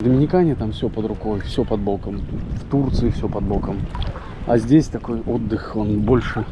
В Доминикане там все под рукой, все под боком. В Турции все под боком. А здесь такой отдых, он больше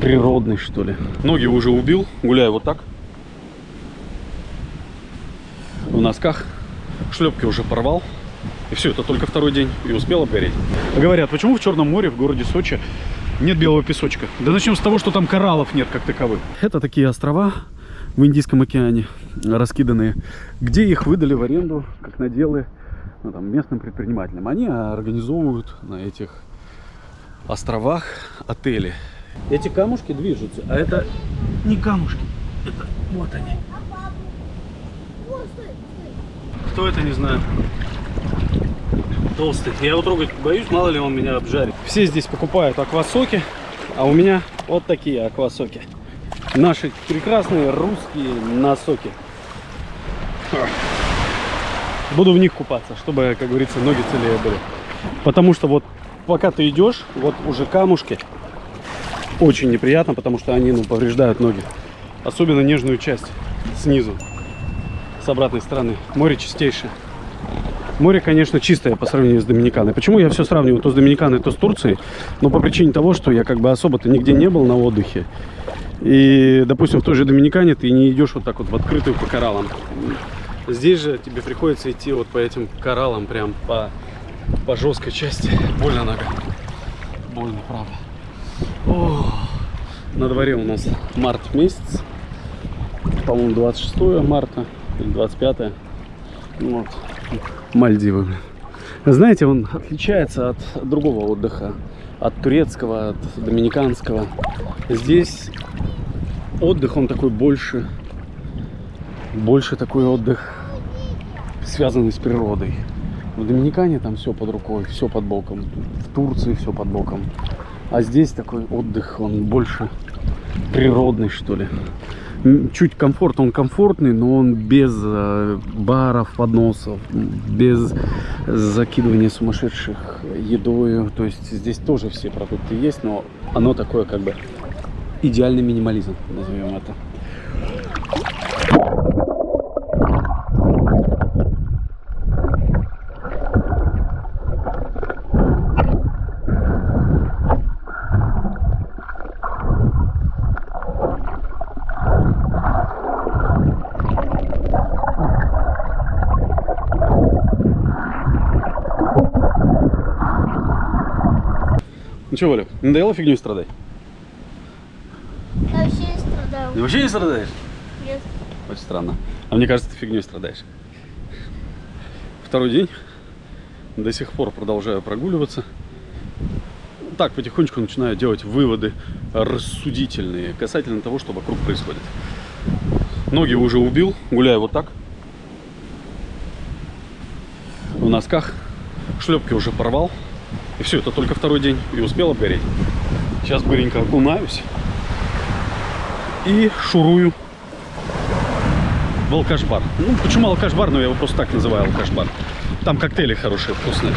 природный, что ли. Ноги уже убил, гуляю вот так. В носках. Шлепки уже порвал. И все, это только второй день. И успел обгореть. Говорят, почему в Черном море, в городе Сочи, нет белого песочка? Да начнем с того, что там кораллов нет как таковых. Это такие острова в Индийском океане, раскиданные, где их выдали в аренду, как наделы, ну, там, местным предпринимателям. Они организовывают на этих островах отели. Эти камушки движутся, а это не камушки, это вот они. Кто это, не знаю. Толстый. Я его трогать боюсь, мало ли он меня обжарит. Все здесь покупают аквасоки, а у меня вот такие аквасоки. Наши прекрасные русские носоки. Буду в них купаться, чтобы, как говорится, ноги целее были. Потому что вот пока ты идешь, вот уже камушки. Очень неприятно, потому что они ну, повреждают ноги. Особенно нежную часть снизу, с обратной стороны. Море чистейшее. Море, конечно, чистое по сравнению с Доминиканой. Почему я все сравниваю то с Доминиканой, то с Турцией? Ну, по причине того, что я как бы особо-то нигде не был на отдыхе. И, допустим, в той же Доминикане ты не идешь вот так вот в открытую по кораллам. Здесь же тебе приходится идти вот по этим кораллам, прям по, по жесткой части. Больно нога. Больно, правда. О, на дворе у нас март месяц. По-моему, 26 марта или 25. Вот. Мальдивы. Знаете, он отличается от другого отдыха. От турецкого, от доминиканского. Здесь отдых, он такой больше, больше такой отдых, связанный с природой. В Доминикане там все под рукой, все под боком. В Турции все под боком. А здесь такой отдых, он больше природный, что ли. Чуть комфорт, он комфортный, но он без э, баров, подносов, без закидывания сумасшедших едой. То есть здесь тоже все продукты есть, но оно такое как бы идеальный минимализм, назовем это. Ну что, Валя, надоело фигней страдать? Я вообще не страдаю. Ты вообще не страдаешь? Нет. Очень странно. А мне кажется, ты фигней страдаешь. Второй день. До сих пор продолжаю прогуливаться. Так, потихонечку начинаю делать выводы рассудительные касательно того, что вокруг происходит. Ноги уже убил, гуляю вот так. В носках. Шлепки уже порвал. И все, это только второй день. И успел обгореть. Сейчас быренько окунаюсь и шурую в алкашбар. Ну, почему алкашбар? Ну, я его просто так называю алкашбар. Там коктейли хорошие, вкусные.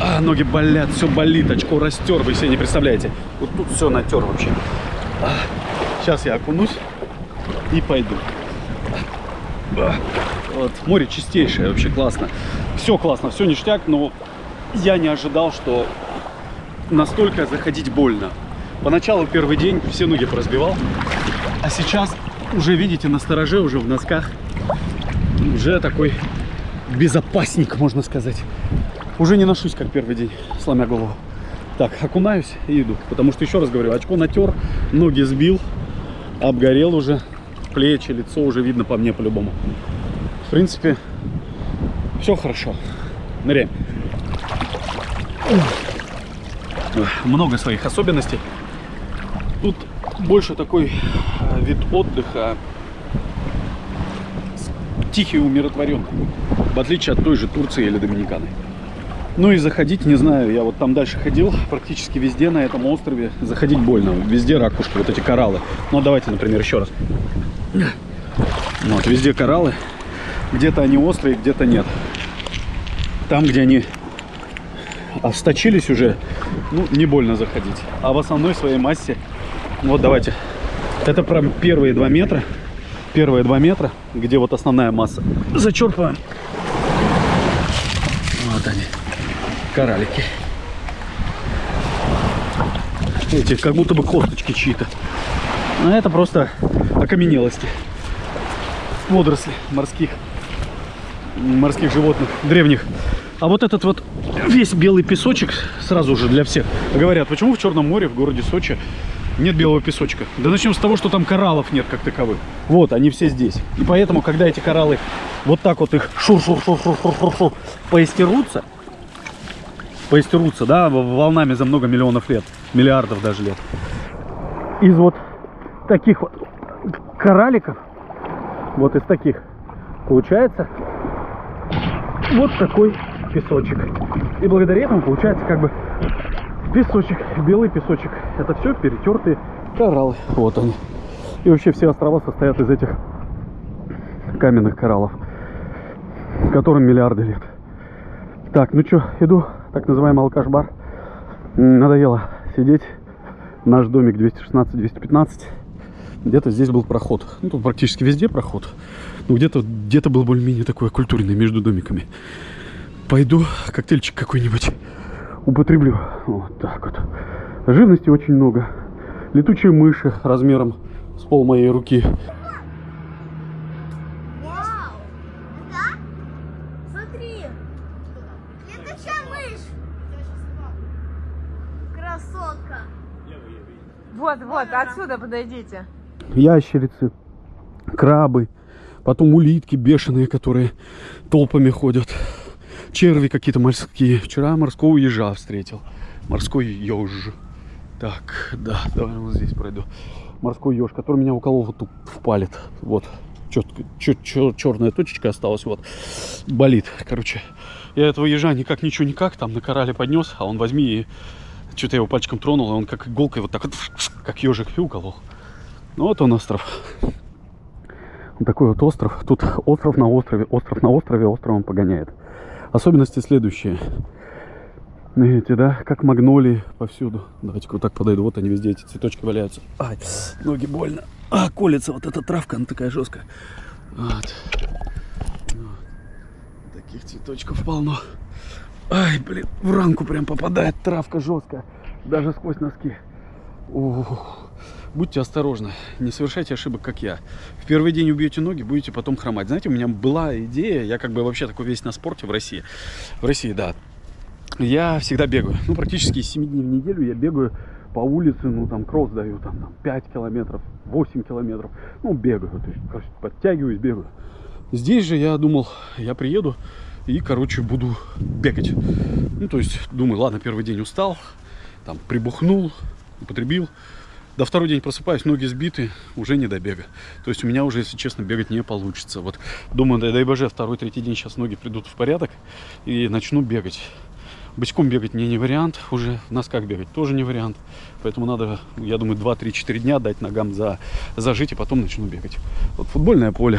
А, ноги болят, все болит, очко растер, вы себе не представляете. Вот тут все натер вообще. А, сейчас я окунусь и пойду. А, вот, море чистейшее, вообще классно. Все классно, все ништяк, но я не ожидал, что настолько заходить больно. Поначалу первый день все ноги поразбивал, а сейчас уже, видите, на стороже, уже в носках, уже такой безопасник, можно сказать. Уже не ношусь, как первый день, сломя голову. Так, окунаюсь и иду, потому что, еще раз говорю, очко натер, ноги сбил, обгорел уже, плечи, лицо уже видно по мне по-любому. В принципе, все хорошо. Ныряем. Много своих особенностей. Тут больше такой э, вид отдыха тихий, умиротворенный, в отличие от той же Турции или Доминиканы. Ну и заходить, не знаю, я вот там дальше ходил, практически везде на этом острове заходить больно. Везде ракушки, вот эти кораллы. Ну давайте, например, еще раз. Вот, везде кораллы. Где-то они острые, где-то нет. Там, где они осточились уже, ну, не больно заходить. А в основной своей массе вот давайте. Это прям первые два метра. Первые два метра, где вот основная масса. Зачерпываем. коралики. Эти как будто бы косточки чьи-то. Но это просто окаменелости. Водоросли морских, морских животных, древних. А вот этот вот весь белый песочек сразу же для всех. Говорят, почему в Черном море, в городе Сочи, нет белого песочка? Да начнем с того, что там кораллов нет как таковых. Вот, они все здесь. И поэтому, когда эти кораллы вот так вот их шур-шур-шур-шур-шур-шур поистерутся, поистерутся, да, волнами за много миллионов лет, миллиардов даже лет. Из вот таких вот коралликов, вот из таких, получается вот такой песочек. И благодаря этому получается как бы песочек, белый песочек. Это все перетертые кораллы. Вот они. И вообще все острова состоят из этих каменных кораллов, которым миллиарды лет. Так, ну что, иду, так называемый алкаш-бар. Надоело сидеть. Наш домик 216-215. Где-то здесь был проход. Ну, тут практически везде проход. Но где-то где, -то, был более-менее такой культурный между домиками. Пойду коктейльчик какой-нибудь употреблю. Вот так вот. Живности очень много. Летучие мыши размером с пол моей руки. Вот, вот, отсюда подойдите. Ящерицы, крабы, потом улитки бешеные, которые толпами ходят. Черви какие-то морские. Вчера морского ежа встретил. Морской еж. Так, да, давай вот здесь пройду. Морской еж, который меня уколол вот тут в палец. Вот. Четко, чет, чет, черная точечка осталась. Вот. Болит. Короче, я этого ежа никак, ничего, никак. Там на корале поднес, а он возьми и что-то его пальчиком тронул, и он как иголкой вот так вот, как ежик и уколол. Ну вот он остров. Вот такой вот остров. Тут остров на острове, остров на острове, островом погоняет. Особенности следующие. Видите, да, как магнолии повсюду. Давайте-ка вот так подойду. Вот они везде, эти цветочки валяются. Ай, ноги больно. А, колется вот эта травка, она такая жесткая. Вот. вот. Таких цветочков полно. Ай, блин, в ранку прям попадает травка жесткая. Даже сквозь носки. Ух. Будьте осторожны, не совершайте ошибок, как я. В первый день убьете ноги, будете потом хромать. Знаете, у меня была идея, я как бы вообще такой весь на спорте в России. В России, да. Я всегда бегаю. Ну, практически 7 дней в неделю я бегаю по улице, ну, там, кросс даю, там, там 5 километров, 8 километров. Ну, бегаю, то есть, короче, подтягиваюсь, бегаю. Здесь же я думал, я приеду и, короче, буду бегать. Ну, то есть, думаю, ладно, первый день устал, там, прибухнул, употребил. До второй день просыпаюсь, ноги сбиты, уже не до бега. То есть у меня уже, если честно, бегать не получится. Вот думаю, дай, дай боже, второй, третий день сейчас ноги придут в порядок и начну бегать. Бочком бегать мне не вариант, уже в носках бегать тоже не вариант. Поэтому надо, я думаю, 2-3-4 дня дать ногам за, зажить и потом начну бегать. Вот футбольное поле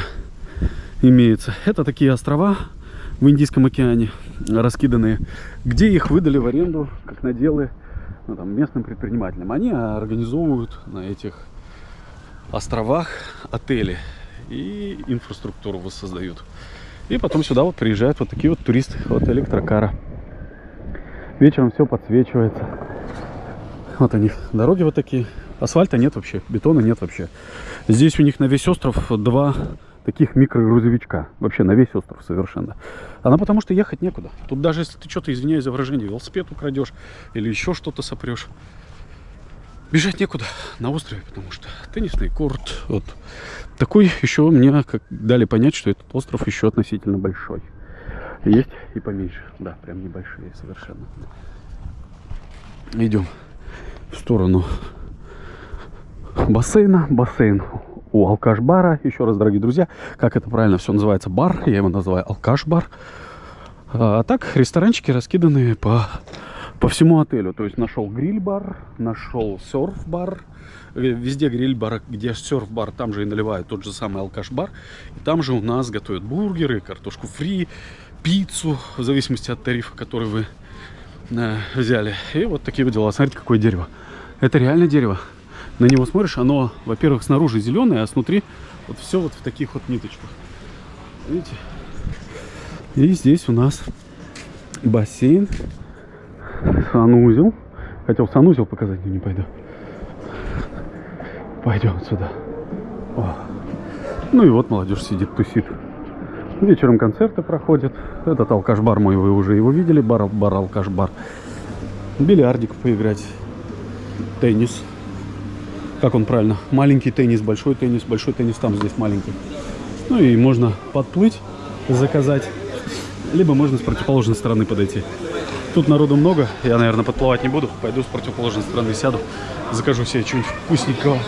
имеется. Это такие острова в Индийском океане, раскиданные, где их выдали в аренду, как наделы ну, там, местным предпринимателям. Они организовывают на этих островах отели и инфраструктуру воссоздают. И потом сюда вот приезжают вот такие вот туристы, вот электрокара. Вечером все подсвечивается. Вот они, дороги вот такие. Асфальта нет вообще, бетона нет вообще. Здесь у них на весь остров два таких микрогрузовичка. Вообще на весь остров совершенно. Она потому что ехать некуда. Тут даже если ты что-то, извиняюсь за выражение, велосипед украдешь или еще что-то сопрешь, бежать некуда на острове, потому что теннисный корт. Вот. Такой еще мне как дали понять, что этот остров еще относительно большой. Есть и поменьше. Да, прям небольшие совершенно. Идем в сторону бассейна. Бассейн у алкаш-бара. Еще раз, дорогие друзья, как это правильно все называется, бар. Я его называю алкаш-бар. А, так, ресторанчики раскиданы по, по всему отелю. То есть нашел гриль-бар, нашел серф-бар. Э, везде гриль-бар, где серф-бар, там же и наливают тот же самый алкаш-бар. И там же у нас готовят бургеры, картошку фри, пиццу, в зависимости от тарифа, который вы э, взяли. И вот такие вот дела. Смотрите, какое дерево. Это реально дерево на него смотришь, оно, во-первых, снаружи зеленое, а снутри вот все вот в таких вот ниточках. Видите? И здесь у нас бассейн санузел. Хотел санузел показать, но не пойду. Пойдем сюда. О. Ну и вот молодежь сидит, тусит. Вечером концерты проходят. Этот алкаш-бар мой, вы уже его видели. Бар, бар. Бильярдик поиграть. Теннис. Как он правильно? Маленький теннис, большой теннис. Большой теннис там, здесь маленький. Ну и можно подплыть, заказать. Либо можно с противоположной стороны подойти. Тут народу много. Я, наверное, подплывать не буду. Пойду с противоположной стороны сяду. Закажу себе что-нибудь вкусненького.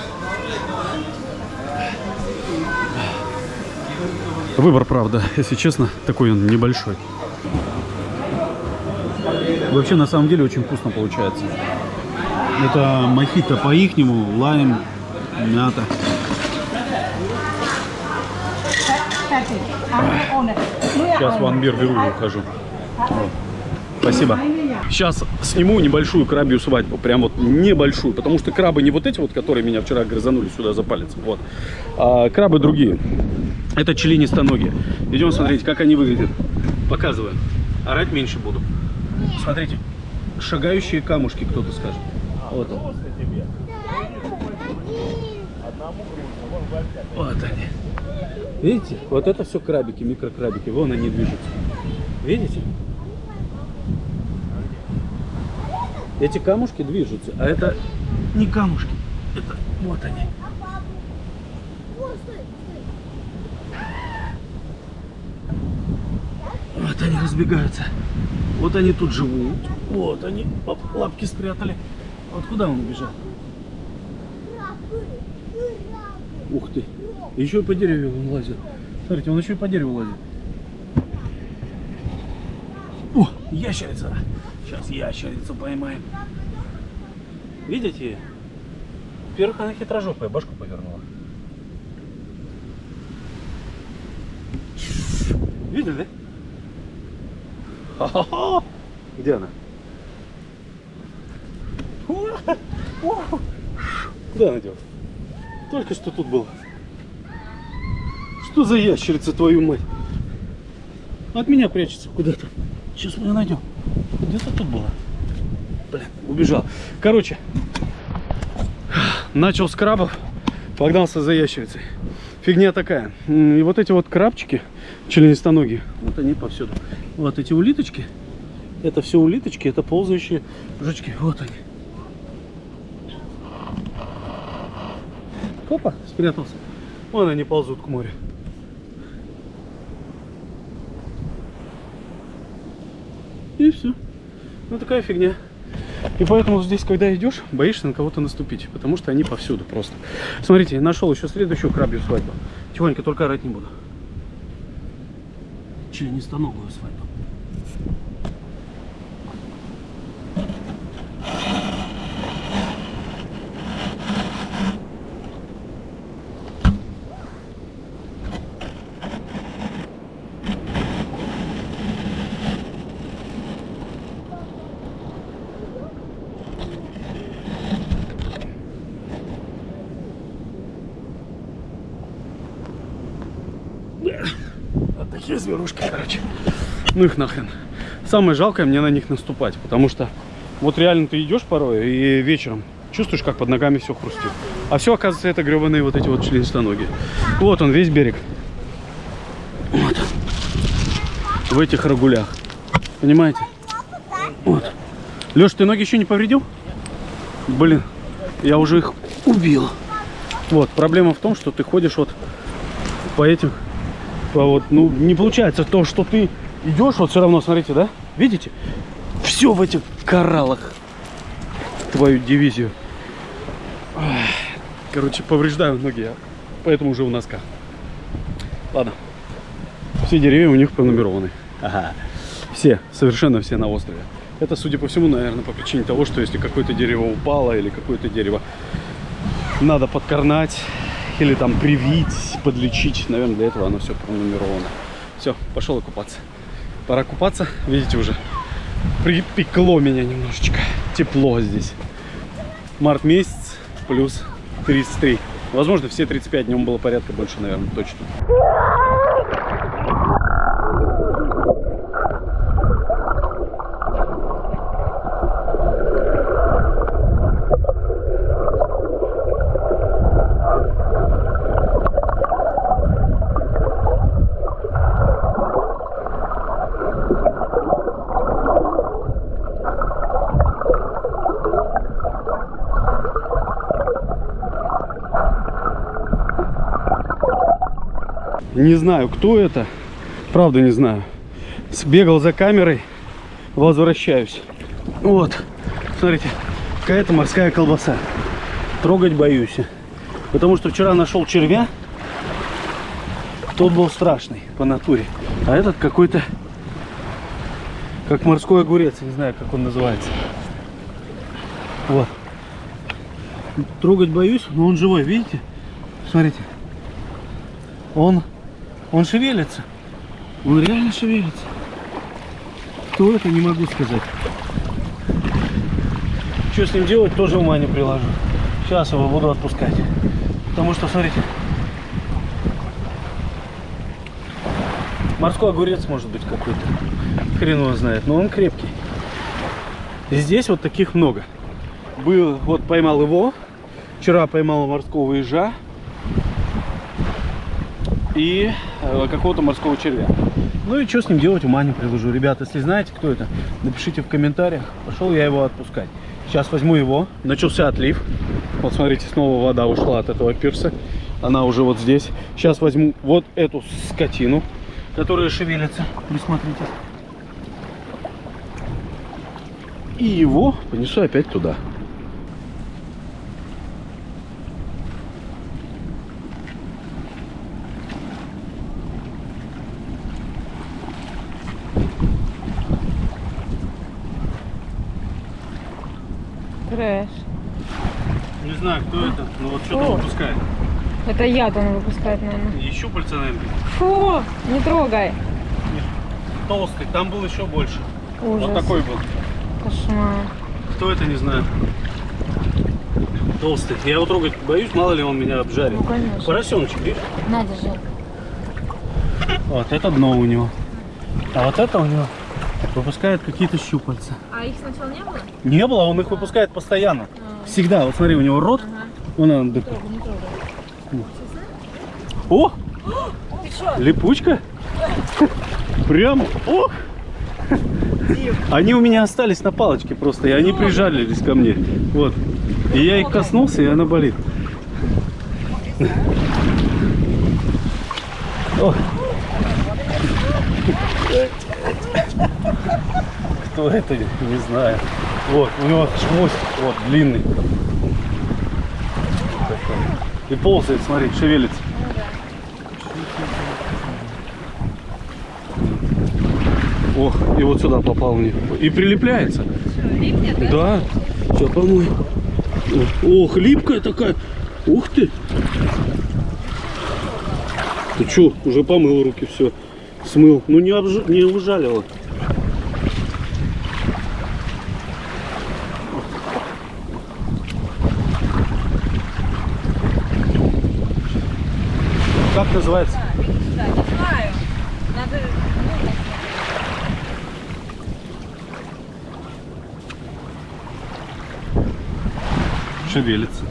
Выбор, правда, если честно, такой он небольшой. Вообще, на самом деле, очень вкусно получается. Это мохито по-ихнему, лайм, мята. Сейчас в Анбир беру и ухожу. Спасибо. Сейчас сниму небольшую крабью свадьбу. Прям вот небольшую. Потому что крабы не вот эти вот, которые меня вчера грызанули сюда за палец. Вот. А крабы другие. Это членистоногие. Идем смотреть, как они выглядят. Показываю. Орать меньше буду. Смотрите. Шагающие камушки, кто-то скажет. Вот он. Вот они. Видите? Вот это все крабики, микрокрабики. Вон они движутся. Видите? Эти камушки движутся, а это не камушки. Это вот они. Вот они разбегаются. Вот они тут живут. Вот они. Оп, лапки спрятали. Вот куда он убежал? Ух ты. Еще и по дереву он лазит. Смотрите, он еще и по дереву лазит. О, ящерица. Сейчас ящерицу поймаем. Видите? Во-первых, она хитрожопая, башку повернула. Видели, да? Ха-ха-ха! Где она? Куда она делась? Только что тут была. Что за ящерица, твою мать? От меня прячется куда-то. Сейчас мы ее найдем. Где-то тут была. Блин, убежал. Короче, начал с крабов, погнался за ящерицей. Фигня такая. И вот эти вот крабчики, членистоногие, вот они повсюду. Вот эти улиточки, это все улиточки, это ползающие жучки. Вот они. Опа, спрятался. Вон они ползут к морю. И все. Ну такая фигня. И поэтому здесь, когда идешь, боишься на кого-то наступить. Потому что они повсюду просто. Смотрите, нашел еще следующую крабью свадьбу. Тихонько, только орать не буду. Членистоногую свадьбу. Вот такие зверушки, короче. Ну их нахрен. Самое жалкое мне на них наступать, потому что вот реально ты идешь порой и вечером чувствуешь, как под ногами все хрустит. А все, оказывается, это гребаные вот эти вот членистоногие. Вот он, весь берег. Вот он. В этих рагулях. Понимаете? Вот. Леш, ты ноги еще не повредил? Блин, я уже их убил. Вот, проблема в том, что ты ходишь вот по этим, вот, ну, не получается то, что ты идешь, вот все равно, смотрите, да? Видите? Все в этих кораллах. Твою дивизию. Короче, повреждаю ноги, я поэтому уже в носках. Ладно. Все деревья у них пронумерованы. Ага. Все, совершенно все на острове. Это, судя по всему, наверное, по причине того, что если какое-то дерево упало или какое-то дерево надо подкорнать или там привить, подлечить, наверное, для этого оно все пронумеровано. Все, пошел купаться. Пора купаться, видите уже. Припекло меня немножечко. Тепло здесь. Март месяц плюс 33. Возможно, все 35 днем было порядка больше, наверное, точно. Не знаю, кто это. Правда не знаю. Сбегал за камерой, возвращаюсь. Вот, смотрите, какая-то морская колбаса. Трогать боюсь. Потому что вчера нашел червя. Тот был страшный по натуре. А этот какой-то, как морской огурец. Не знаю, как он называется. Вот. Трогать боюсь, но он живой, видите? Смотрите. Он, он шевелится. Он реально шевелится. Кто это, не могу сказать. Что с ним делать, тоже ума не приложу. Сейчас его буду отпускать. Потому что, смотрите, морской огурец может быть какой-то. Хрен его знает, но он крепкий. Здесь вот таких много. Был, вот поймал его. Вчера поймал морского ежа. И э, какого-то морского червя. Ну и что с ним делать, ума не приложу. Ребята, если знаете, кто это, напишите в комментариях. Пошел я его отпускать. Сейчас возьму его. Начался отлив. Вот смотрите, снова вода ушла от этого пирса. Она уже вот здесь. Сейчас возьму вот эту скотину, которая шевелится. Присмотритесь. И его понесу опять туда. Трэш. Не знаю, но вот что-то О. выпускает. Это яд он выпускает, наверное. И щупальца, наверное, Фу, не трогай. толстый. Там был еще больше. Ужас. Вот такой был. Кошмар. Кто это, не знаю. Толстый. Я его трогать боюсь, мало ли он меня обжарит. Ну, конечно. Поросеночек, видишь? Надо же. Вот это дно у него. А вот это у него выпускает какие-то щупальца. А их сначала не было? Не было, он их выпускает постоянно. Всегда. Вот смотри, у него рот. Вон он дык- О! Липучка? Прям. О! Они у меня остались на палочке просто, и они прижались ко мне. Вот. И я их коснулся, и она болит. О. Кто это, не знаю. Вот, у него хвост вот длинный. И ползает, смотри, шевелится. Ох, и вот сюда попал них. И прилепляется. Да. Сейчас помою. Ох, липкая такая. Ух ты. Ты что, уже помыл руки, все. Смыл. Ну не, обж... не ужалило. Как называется? Да, не знаю. Надо... Шевелится.